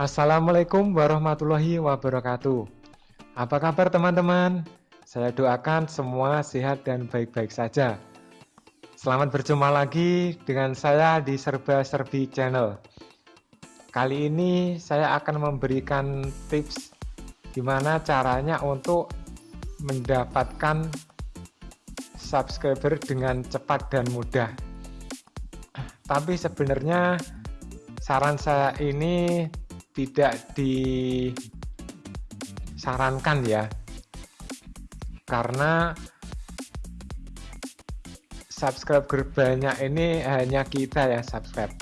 Assalamualaikum warahmatullahi wabarakatuh. Apa kabar teman-teman? Saya doakan semua sehat dan baik-baik saja. Selamat berjumpa lagi dengan saya di Serba Serbi Channel. Kali ini saya akan memberikan tips gimana caranya untuk mendapatkan subscriber dengan cepat dan mudah. Tapi sebenarnya saran saya ini tidak disarankan ya. Karena subscriber banyak ini hanya kita ya subscribe.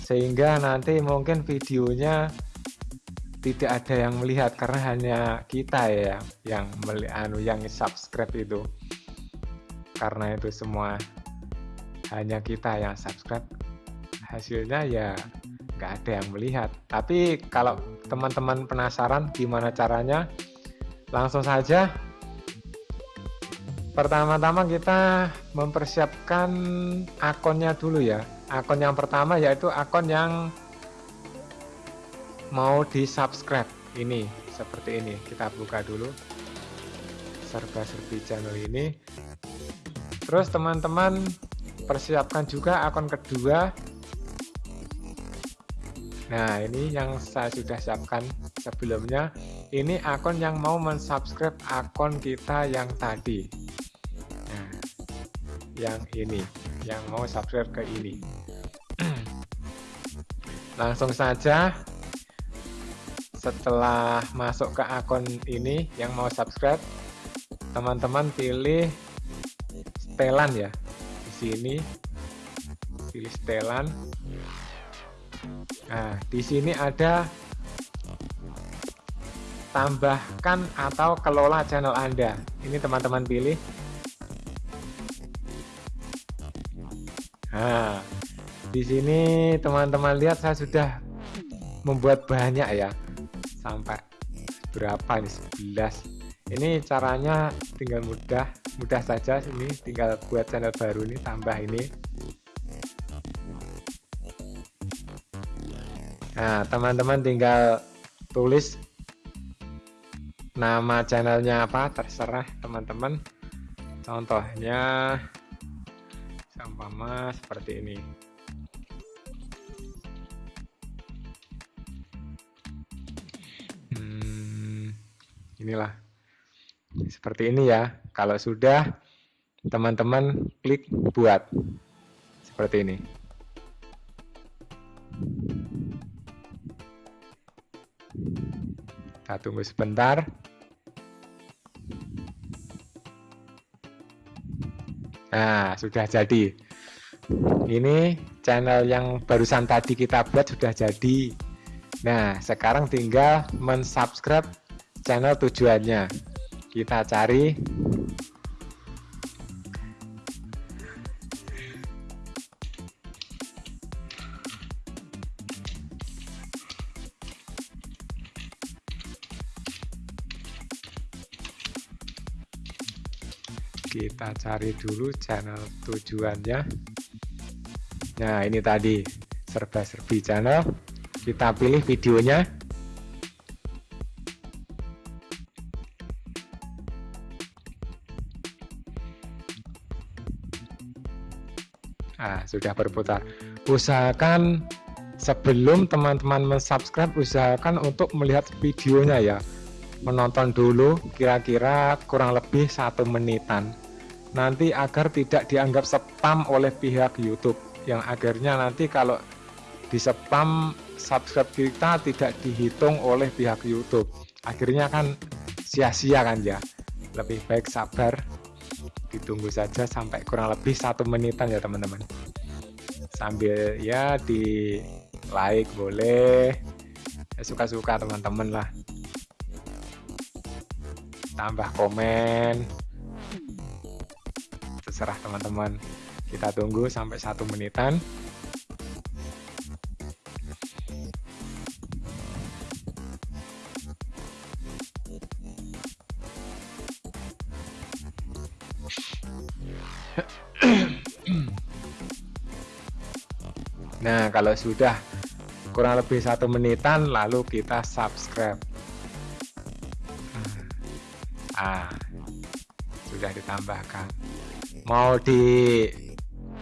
Sehingga nanti mungkin videonya tidak ada yang melihat karena hanya kita ya yang anu yang subscribe itu. Karena itu semua hanya kita yang subscribe. Hasilnya ya nggak ada yang melihat. Tapi kalau teman-teman penasaran gimana caranya langsung saja. Pertama-tama kita mempersiapkan akunnya dulu ya. Akun yang pertama yaitu akun yang mau di subscribe ini seperti ini. Kita buka dulu serba-serbi channel ini. Terus teman-teman persiapkan juga akun kedua Nah ini yang saya sudah siapkan sebelumnya. Ini akun yang mau mensubscribe akun kita yang tadi. Nah, yang ini yang mau subscribe ke ini. Langsung saja. Setelah masuk ke akun ini yang mau subscribe teman-teman pilih setelan ya. Di sini pilih setelan Nah, di sini ada tambahkan atau kelola channel Anda. Ini teman-teman pilih. Nah, di sini teman-teman lihat saya sudah membuat banyak ya. Sampai berapa nih? 11. Ini caranya tinggal mudah, mudah saja ini tinggal buat channel baru ini tambah ini Nah, teman-teman tinggal tulis nama channelnya apa, terserah teman-teman. Contohnya sama seperti ini. Hmm, inilah seperti ini ya. Kalau sudah teman-teman klik buat seperti ini. Kita tunggu sebentar. Nah sudah jadi. Ini channel yang barusan tadi kita buat sudah jadi. Nah sekarang tinggal mensubscribe channel tujuannya. Kita cari kita cari dulu channel tujuannya. Nah ini tadi serba-serbi channel. Kita pilih videonya. Nah sudah berputar. Usahakan sebelum teman-teman mensubscribe usahakan untuk melihat videonya ya. Menonton dulu kira-kira kurang lebih satu menitan nanti agar tidak dianggap spam oleh pihak YouTube. Yang akhirnya nanti kalau di spam subscribe kita tidak dihitung oleh pihak YouTube. Akhirnya kan sia-sia kan ya. Lebih baik sabar ditunggu saja sampai kurang lebih satu menitan ya teman-teman. Sambil ya di like boleh. Ya, suka-suka teman-teman lah. Tambah komen terserah teman-teman. Kita tunggu sampai satu menitan. Nah, kalau sudah kurang lebih satu menitan lalu kita subscribe. Ah sudah ditambahkan mau di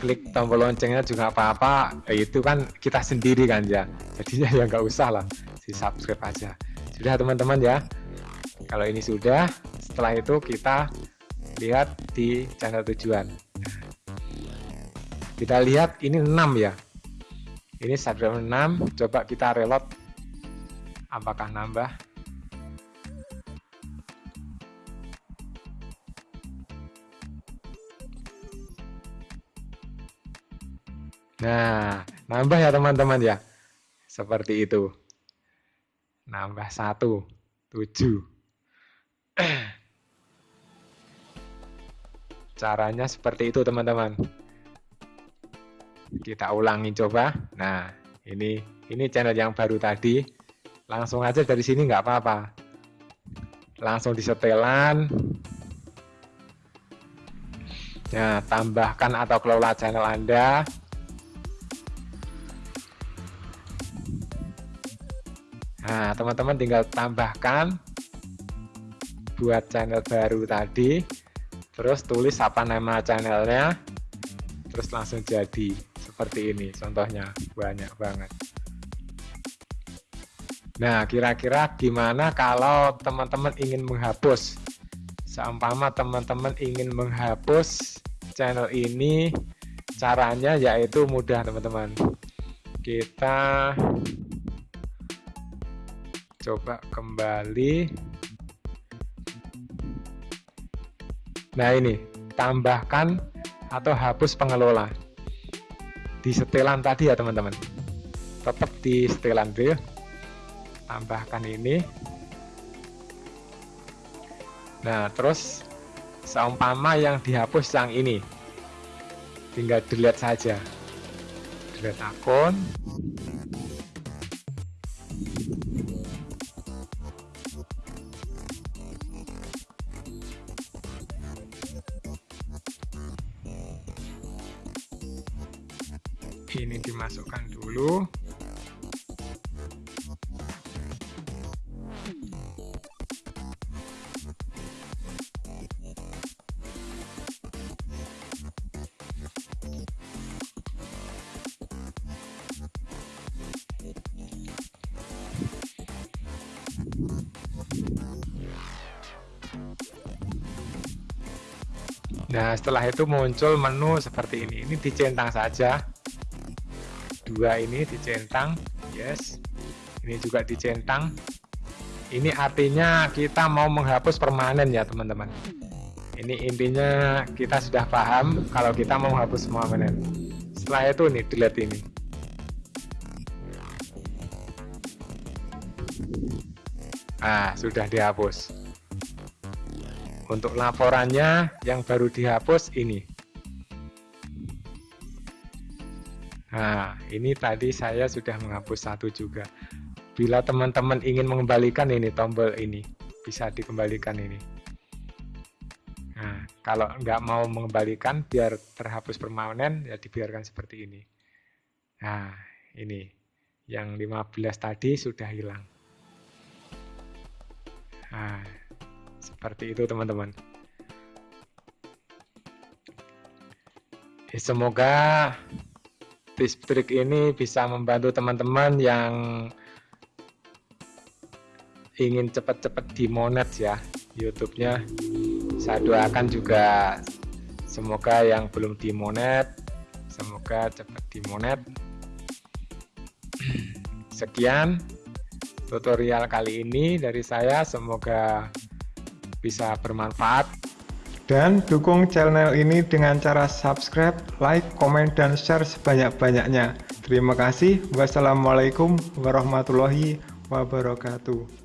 klik tombol loncengnya juga apa-apa itu kan kita sendiri kan ya. Jadinya ya nggak usah lah di subscribe aja. Sudah teman-teman ya? Kalau ini sudah setelah itu kita lihat di channel tujuan. Kita lihat ini 6 ya. Ini subscriber 6 coba kita reload apakah nambah Nah, nambah ya teman-teman ya. Seperti itu. Nambah satu, tujuh. Caranya seperti itu teman-teman. Kita ulangi coba. Nah, ini ini channel yang baru tadi. Langsung aja dari sini nggak apa-apa. Langsung disetelan. Nah, tambahkan atau kelola channel Anda Nah, teman-teman tinggal tambahkan buat channel baru tadi, terus tulis apa nama channelnya, terus langsung jadi seperti ini. Contohnya banyak banget. Nah, kira-kira gimana kalau teman-teman ingin menghapus? Seumpama teman-teman ingin menghapus channel ini, caranya yaitu mudah teman-teman. Kita coba kembali. Nah ini. Tambahkan atau hapus pengelola. Di setelan tadi ya teman-teman. Tetap di setelan dulu tambahkan ini. Nah terus seumpama yang dihapus yang ini. Tinggal delete saja. Delete akun Nah setelah itu muncul menu seperti ini. Ini dicentang saja. Dua ini dicentang. Yes. Ini juga dicentang. Ini artinya kita mau menghapus permanen ya teman-teman. Ini intinya kita sudah paham kalau kita mau menghapus permanen. Setelah itu nih delete ini. Ah sudah dihapus untuk laporannya yang baru dihapus ini Nah, ini tadi saya sudah menghapus satu juga. Bila teman-teman ingin mengembalikan ini tombol ini, bisa dikembalikan ini. Nah, kalau nggak mau mengembalikan biar terhapus permanen, ya dibiarkan seperti ini. Nah, ini yang 15 tadi sudah hilang. Nah, seperti itu teman-teman. Semoga tips trik ini bisa membantu teman-teman yang ingin cepat-cepat dimonet ya YouTube-nya. Saya doakan juga semoga yang belum dimonet semoga cepat dimonet. Sekian tutorial kali ini dari saya, semoga bisa bermanfaat. Dan dukung channel ini dengan cara subscribe, like, komen, dan share sebanyak-banyaknya. Terima kasih. Wassalamualaikum warahmatullahi wabarakatuh.